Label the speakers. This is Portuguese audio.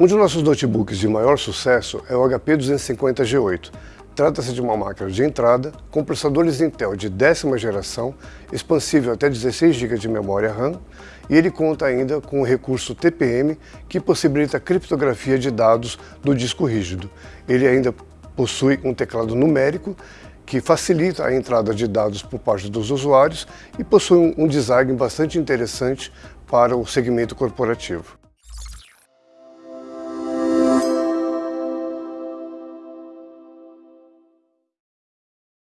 Speaker 1: Um dos nossos notebooks de maior sucesso é o HP 250G8. Trata-se de uma máquina de entrada com processadores Intel de décima geração, expansível até 16 GB de memória RAM, e ele conta ainda com o recurso TPM, que possibilita a criptografia de dados do disco rígido. Ele ainda possui um teclado numérico que facilita a entrada de dados por parte dos usuários e possui um design bastante interessante para o segmento corporativo.